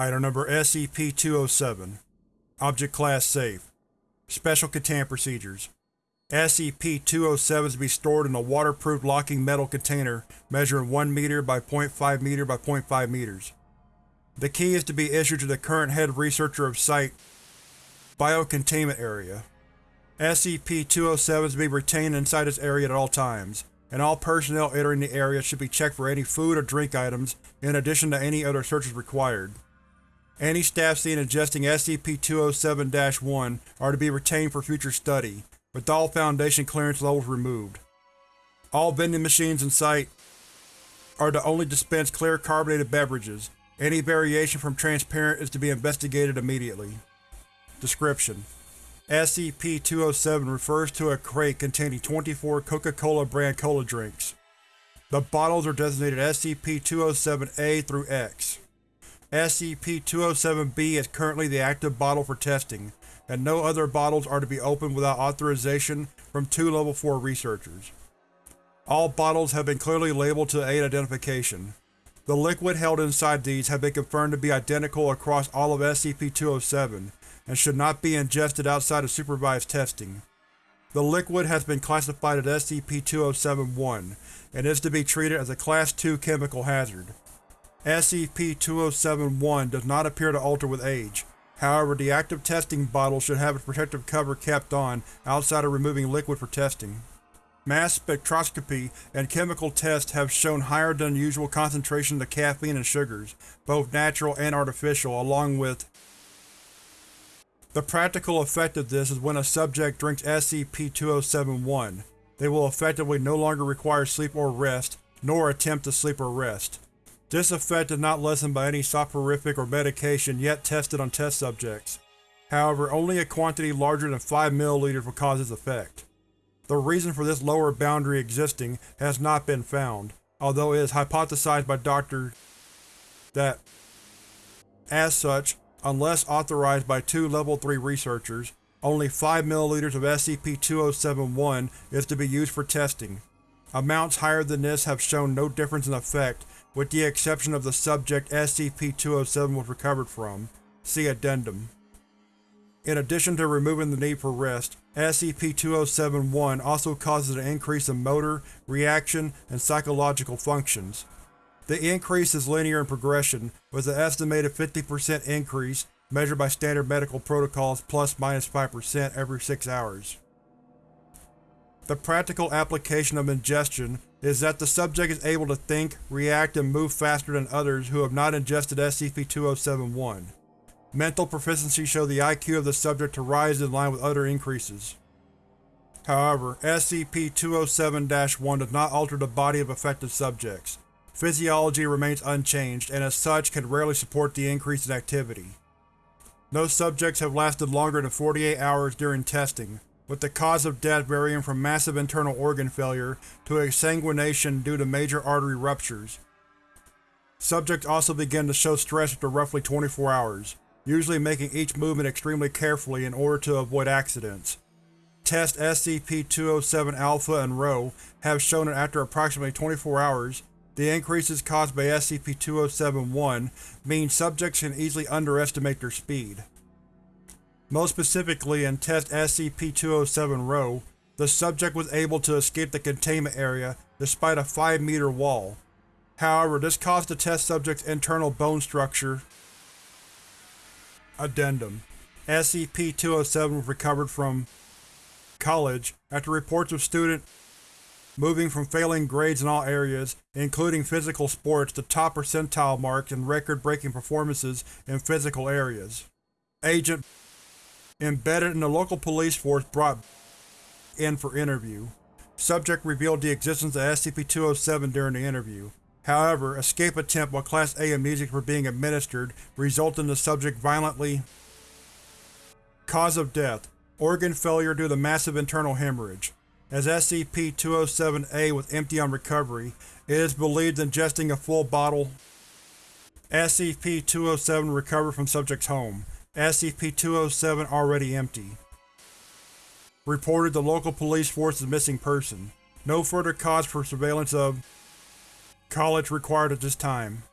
Item Number SCP-207 Object Class Safe Special Containment Procedures SCP-207 is to be stored in a waterproof locking metal container measuring 1 meter by 0.5 meter by 0.5 meters. The key is to be issued to the current head researcher of Site Biocontainment Area. SCP-207 is to be retained inside this area at all times, and all personnel entering the area should be checked for any food or drink items in addition to any other searches required. Any staff seen adjusting SCP-207-1 are to be retained for future study, with all Foundation clearance levels removed. All vending machines in Site are to only dispense clear carbonated beverages. Any variation from transparent is to be investigated immediately. Description: SCP-207 refers to a crate containing 24 Coca-Cola brand cola drinks. The bottles are designated SCP-207-A through X. SCP-207-B is currently the active bottle for testing, and no other bottles are to be opened without authorization from two Level 4 researchers. All bottles have been clearly labeled to aid identification. The liquid held inside these have been confirmed to be identical across all of SCP-207, and should not be ingested outside of supervised testing. The liquid has been classified as SCP-207-1, and is to be treated as a Class II chemical hazard. SCP-207-1 does not appear to alter with age. However, the active testing bottle should have its protective cover kept on outside of removing liquid for testing. Mass spectroscopy and chemical tests have shown higher than usual concentrations of caffeine and sugars, both natural and artificial, along with The practical effect of this is when a subject drinks SCP-207-1, they will effectively no longer require sleep or rest, nor attempt to sleep or rest. This effect is not lessened by any soporific or medication yet tested on test subjects. However, only a quantity larger than 5 ml will cause this effect. The reason for this lower boundary existing has not been found, although it is hypothesized by Dr. that, as such, unless authorized by two Level 3 researchers, only 5 ml of SCP-207-1 is to be used for testing. Amounts higher than this have shown no difference in effect with the exception of the subject SCP-207 was recovered from. See Addendum. In addition to removing the need for rest, SCP-207-1 also causes an increase in motor, reaction, and psychological functions. The increase is linear in progression, with an estimated 50% increase, measured by standard medical protocols plus-minus 5% every 6 hours. The practical application of ingestion is that the subject is able to think, react, and move faster than others who have not ingested SCP-207-1. Mental proficiency show the IQ of the subject to rise in line with other increases. However, SCP-207-1 does not alter the body of affected subjects. Physiology remains unchanged, and as such can rarely support the increase in activity. No subjects have lasted longer than 48 hours during testing, with the cause of death varying from massive internal organ failure to exsanguination due to major artery ruptures. Subjects also begin to show stress after roughly 24 hours, usually making each movement extremely carefully in order to avoid accidents. Test SCP-207-Alpha and Rho have shown that after approximately 24 hours, the increases caused by SCP-207-1 mean subjects can easily underestimate their speed. Most specifically in Test SCP-207-Rho, the subject was able to escape the containment area despite a 5 meter wall. However, this caused the test subject's internal bone structure Addendum SCP-207 was recovered from college after reports of student moving from failing grades in all areas, including physical sports, to top percentile marks and record-breaking performances in physical areas. Agent Embedded in the local police force brought in for interview. Subject revealed the existence of SCP-207 during the interview. However, escape attempt while Class A amnesics were being administered resulted in the subject violently Cause of death: Organ failure due to massive internal hemorrhage. As SCP-207-A was empty on recovery, it is believed ingesting a full bottle SCP-207 recovered from subject's home. SCP-207 already empty. Reported the local police force as missing person. No further cause for surveillance of College required at this time.